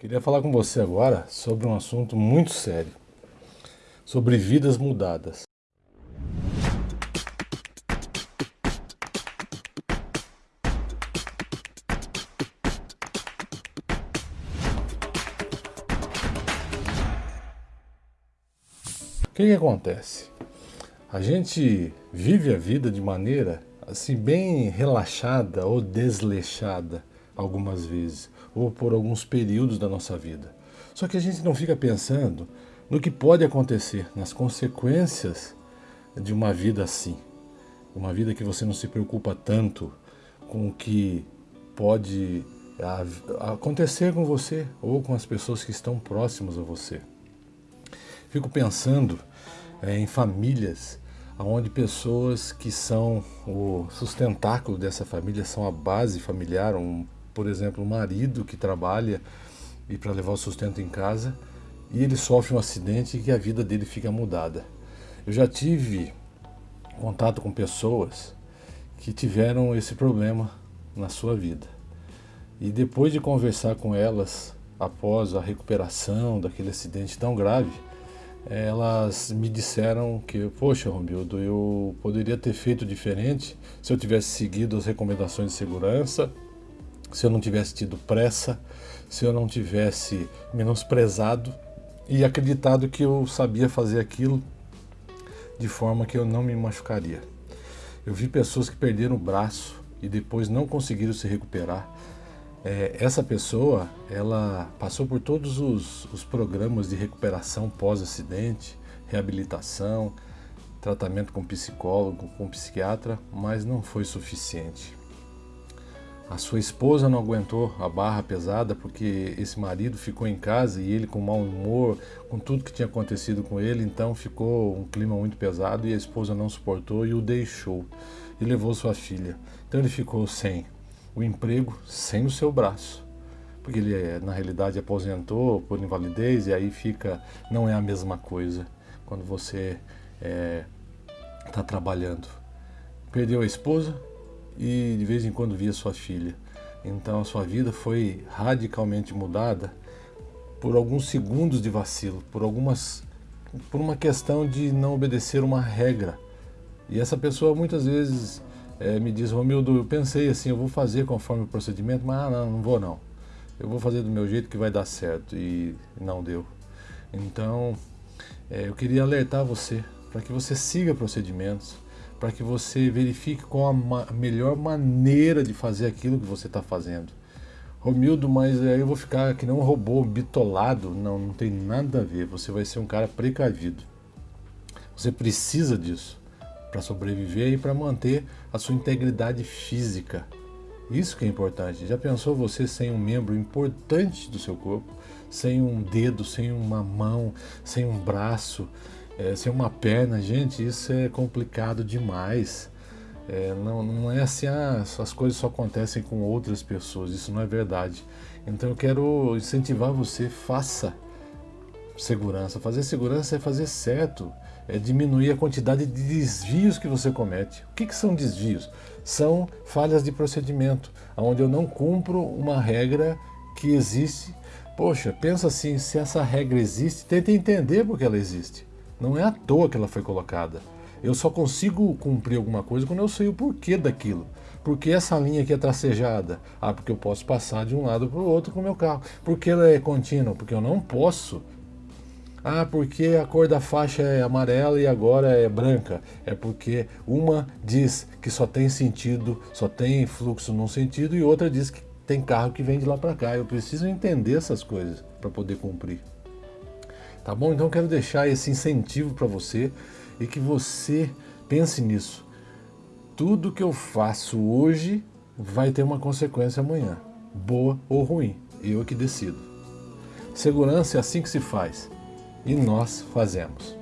Queria falar com você agora sobre um assunto muito sério, sobre vidas mudadas. O que, que acontece? A gente vive a vida de maneira assim bem relaxada ou desleixada algumas vezes, ou por alguns períodos da nossa vida. Só que a gente não fica pensando no que pode acontecer, nas consequências de uma vida assim. Uma vida que você não se preocupa tanto com o que pode acontecer com você ou com as pessoas que estão próximas a você. Fico pensando é, em famílias onde pessoas que são o sustentáculo dessa família, são a base familiar, um por exemplo, um marido que trabalha e para levar o sustento em casa e ele sofre um acidente e que a vida dele fica mudada. Eu já tive contato com pessoas que tiveram esse problema na sua vida. E depois de conversar com elas, após a recuperação daquele acidente tão grave, elas me disseram que, poxa, Romildo, eu poderia ter feito diferente se eu tivesse seguido as recomendações de segurança se eu não tivesse tido pressa, se eu não tivesse menosprezado e acreditado que eu sabia fazer aquilo de forma que eu não me machucaria. Eu vi pessoas que perderam o braço e depois não conseguiram se recuperar. É, essa pessoa, ela passou por todos os, os programas de recuperação pós-acidente, reabilitação, tratamento com psicólogo, com psiquiatra, mas não foi suficiente. A sua esposa não aguentou a barra pesada porque esse marido ficou em casa e ele com mau humor, com tudo que tinha acontecido com ele, então ficou um clima muito pesado e a esposa não suportou e o deixou e levou sua filha. Então ele ficou sem o emprego, sem o seu braço, porque ele na realidade aposentou por invalidez e aí fica, não é a mesma coisa quando você está é, tá trabalhando. Perdeu a esposa, e de vez em quando via sua filha. Então a sua vida foi radicalmente mudada por alguns segundos de vacilo, por algumas por uma questão de não obedecer uma regra. E essa pessoa muitas vezes é, me diz, Romildo, eu pensei assim, eu vou fazer conforme o procedimento, mas ah, não, não vou não. Eu vou fazer do meu jeito que vai dar certo e não deu. Então, é, eu queria alertar você para que você siga procedimentos, para que você verifique qual a ma melhor maneira de fazer aquilo que você está fazendo. Romildo, mas aí eu vou ficar que nem um robô bitolado. Não, não tem nada a ver. Você vai ser um cara precavido. Você precisa disso para sobreviver e para manter a sua integridade física. Isso que é importante. Já pensou você sem um membro importante do seu corpo? Sem um dedo, sem uma mão, sem um braço, é, sem uma perna, gente, isso é complicado demais. É, não, não é assim, ah, as coisas só acontecem com outras pessoas, isso não é verdade. Então eu quero incentivar você, faça segurança. Fazer segurança é fazer certo, é diminuir a quantidade de desvios que você comete. O que, que são desvios? São falhas de procedimento, onde eu não cumpro uma regra que existe. Poxa, pensa assim, se essa regra existe, tenta entender por que ela existe. Não é à toa que ela foi colocada. Eu só consigo cumprir alguma coisa quando eu sei o porquê daquilo. Por que essa linha aqui é tracejada? Ah, porque eu posso passar de um lado para o outro com o meu carro. Por que ela é contínua? Porque eu não posso. Ah, porque a cor da faixa é amarela e agora é branca. É porque uma diz que só tem sentido, só tem fluxo num sentido e outra diz que tem carro que vem de lá para cá. Eu preciso entender essas coisas para poder cumprir. Tá bom? Então quero deixar esse incentivo para você e que você pense nisso. Tudo que eu faço hoje vai ter uma consequência amanhã, boa ou ruim. Eu é que decido. Segurança é assim que se faz e nós fazemos.